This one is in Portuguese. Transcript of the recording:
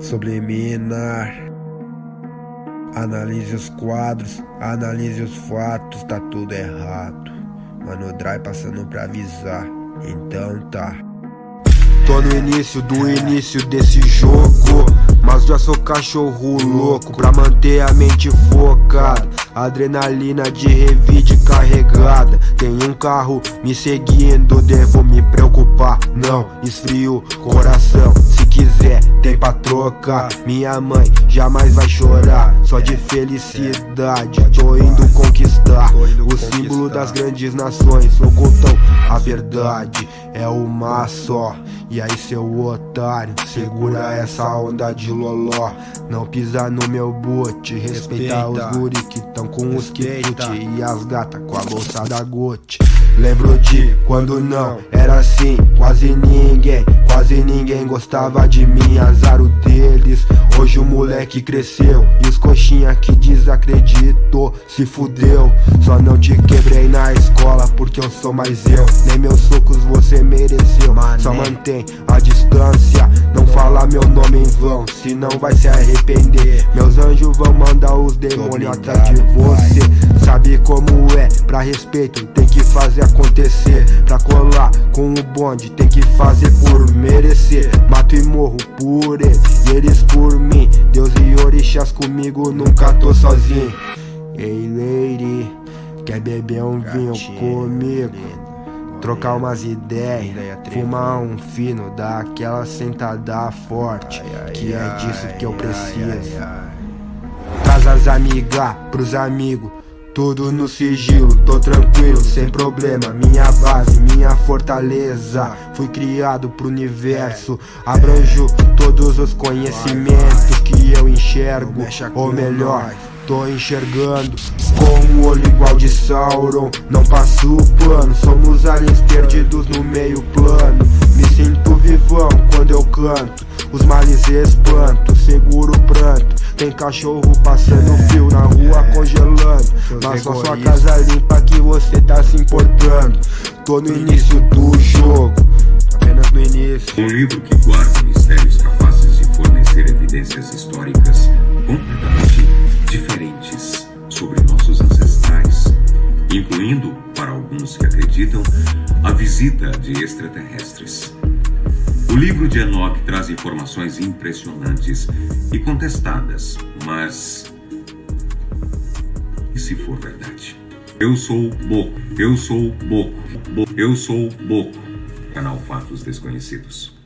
subliminar. Analise os quadros, analise os fatos, tá tudo errado. Mano, Dry passando pra avisar, então tá. Tô no início do início desse jogo Sou cachorro louco Pra manter a mente focada. Adrenalina de revide carregada. Tem um carro me seguindo Devo me preocupar. Não, esfrio coração. Se quiser tem pra trocar. Minha mãe jamais vai chorar. Só de felicidade Tô indo conquistar. O símbolo das grandes nações Ocultam a verdade É uma só. E aí seu otário, segura essa onda de loló. Não pisa no meu boot, respeita, respeita. os guri que tão com os quitute E as gata com a bolsa da Gucci. Lembro de quando não era assim, quase ninguém Quase ninguém gostava de mim, azar o deles. Hoje o moleque cresceu e os coxinha que desacreditou se fudeu. Só não te escola porque eu sou mais eu. Nem meus socos você mereceu, só mantém a distância. Não fala meu nome em vão, senão vai se arrepender. Meus anjos vão mandar os demônios atrás de você. Sabe como é, pra respeito tem que fazer acontecer. Pra colar com o bonde tem que fazer por merecer. Mato e morro por ele, e eles por mim. Deus e orixás comigo, nunca tô sozinho. Ei lady, quer beber um vinho comigo? Trocar umas ideias, fumar um fino, dar aquela sentada forte, que é disso que eu preciso. Traz as amigas pros amigos, tudo no sigilo, tô tranquilo, sem problema. Minha base, minha fortaleza. Fui criado pro universo, abranjo todos os conhecimentos que eu enxergo, ou melhor tô enxergando Com um olho igual de Sauron. Não passo o pano Somos aliens perdidos no meio plano. Me sinto vivão quando eu canto Os males espanto, seguro o pranto. Tem cachorro passando fio na rua congelando. Mas só sua casa limpa que você tá se importando. Tô no início do jogo Apenas no início alguns que acreditam, a visita de extraterrestres. O livro de Enoch traz informações impressionantes e contestadas, mas... E se for verdade? Eu sou Boco, eu sou Boco, eu sou Boco, canal Fatos Desconhecidos.